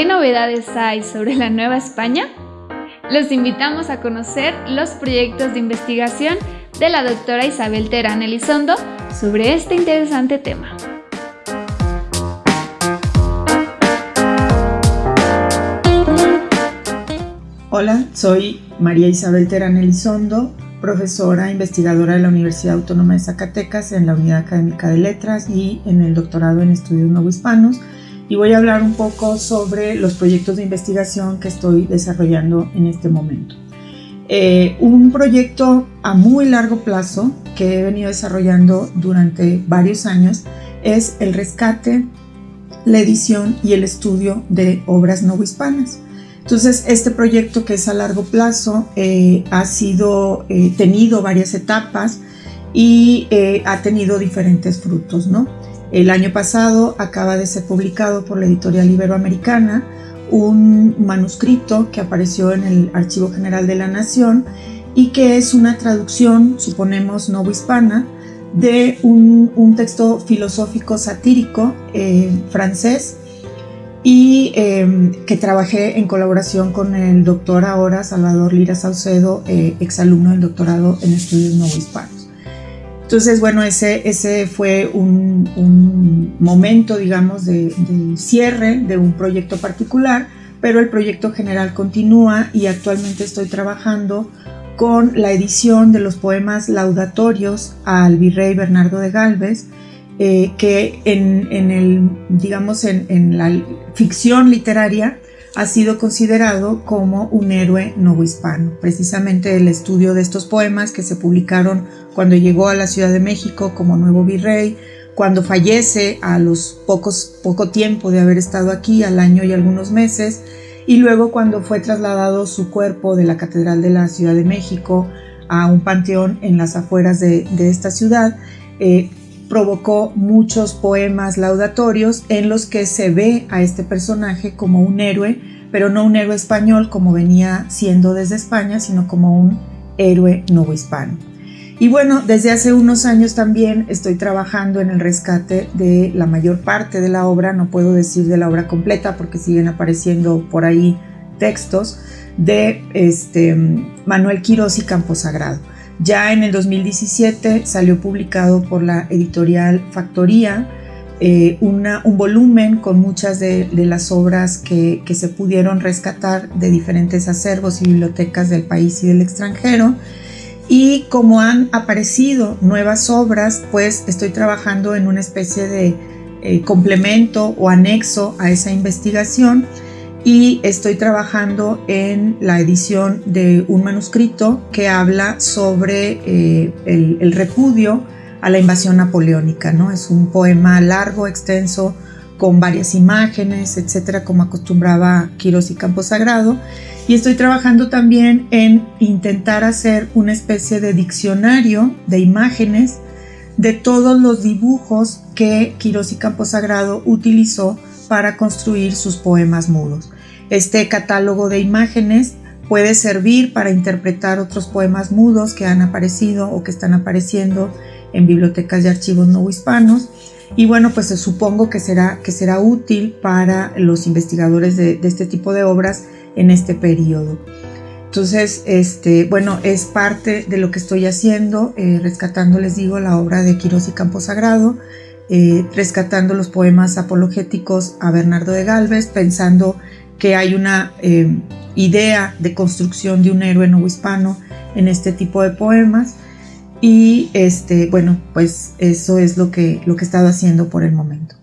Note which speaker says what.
Speaker 1: ¿Qué novedades hay sobre la Nueva España? Los invitamos a conocer los proyectos de investigación de la doctora Isabel Terán Elizondo sobre este interesante tema.
Speaker 2: Hola, soy María Isabel Terán Elizondo, profesora investigadora de la Universidad Autónoma de Zacatecas en la Unidad Académica de Letras y en el doctorado en estudios novohispanos y voy a hablar un poco sobre los proyectos de investigación que estoy desarrollando en este momento. Eh, un proyecto a muy largo plazo que he venido desarrollando durante varios años es el rescate, la edición y el estudio de obras novohispanas. Entonces, este proyecto que es a largo plazo eh, ha sido eh, tenido varias etapas y ha tenido diferentes frutos, ¿no? El año pasado acaba de ser publicado por la editorial Iberoamericana un manuscrito que apareció en el Archivo General de la Nación y que es una traducción, suponemos novohispana, de un, texto filosófico satírico eh, francés y eh, que trabajé en colaboración con el doctor ahora Salvador Lira Saucedo, eh, exalumno del doctorado en estudios novohispanos. Entonces, bueno, ese, ese fue un, momento, digamos, de, cierre de un proyecto particular, pero el proyecto general continúa y actualmente estoy trabajando con la edición de los poemas laudatorios al virrey Bernardo de Galvez, eh, que en, el, digamos, en la ficción literaria ha sido considerado como un héroe novohispano. Precisamente el estudio de estos poemas que se publicaron cuando llegó a la Ciudad de México como nuevo virrey, cuando fallece a los pocos, poco tiempo de haber estado aquí, al año y algunos meses, y luego cuando fue trasladado su cuerpo de la Catedral de la Ciudad de México a un panteón en las afueras de, esta ciudad, eh, provocó muchos poemas laudatorios en los que se ve a este personaje como un héroe, pero no un héroe español como venía siendo desde España, sino como un héroe novohispano. Y bueno, desde hace unos años también estoy trabajando en el rescate de la mayor parte de la obra, no puedo decir de la obra completa porque siguen apareciendo por ahí textos, de este, Manuel Quirós y Camposagrado. Ya en el 2017 salió publicado por la editorial Factoría eh, un volumen con muchas de, las obras que, se pudieron rescatar de diferentes acervos y bibliotecas del país y del extranjero. Y como han aparecido nuevas obras, pues estoy trabajando en una especie de eh, complemento o anexo a esa investigación y estoy trabajando en la edición de un manuscrito que habla sobre eh, el, repudio a la invasión napoleónica. ¿no? Es un poema largo, extenso, con varias imágenes, etcétera, como acostumbraba Quirós y Camposagrado. Y estoy trabajando también en intentar hacer una especie de diccionario de imágenes de todos los dibujos que Quirós y Camposagrado utilizó para construir sus poemas mudos. Este catálogo de imágenes puede servir para interpretar otros poemas mudos que han aparecido o que están apareciendo en bibliotecas y archivos no hispanos. Y bueno, pues supongo que será, que será útil para los investigadores de, este tipo de obras en este periodo. Entonces, este, bueno, es parte de lo que estoy haciendo, eh, rescatando, les digo, la obra de Quirós y Camposagrado, eh, rescatando los poemas apologéticos a Bernardo de Galvez, pensando que hay una eh, idea de construcción de un héroe nuevo hispano en este tipo de poemas. Y este, bueno, pues eso es lo que, lo que he estado haciendo por el momento.